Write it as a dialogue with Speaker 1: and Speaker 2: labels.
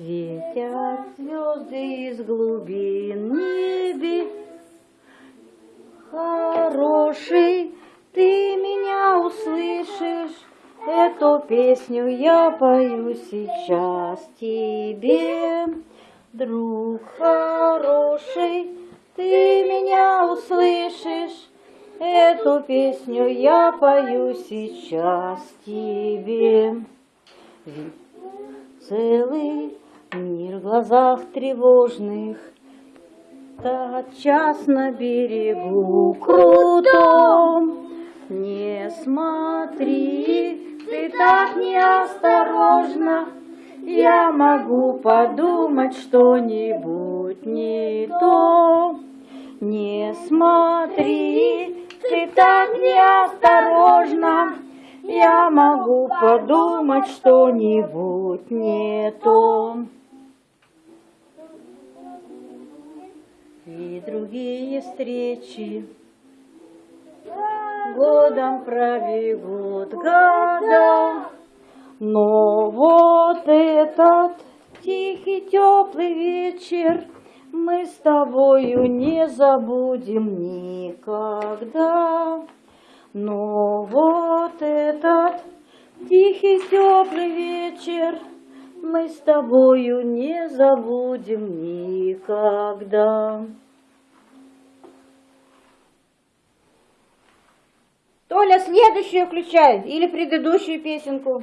Speaker 1: Светят звезды из глубин небе. Хороший, ты меня услышишь, Эту песню я пою сейчас тебе. Друг хороший, ты меня услышишь, Эту песню я пою сейчас тебе. Целый глазах тревожных, Тотчас на берегу крутом. Не смотри, ты так неосторожно, Я могу подумать что-нибудь не то. Не смотри, ты так неосторожно, Я могу подумать что-нибудь не то. И другие встречи годом пробегут года, но вот этот тихий теплый вечер мы с тобою не забудем никогда. Но вот этот тихий теплый вечер мы с тобою не забудем никогда. Толя, следующую включай или предыдущую песенку.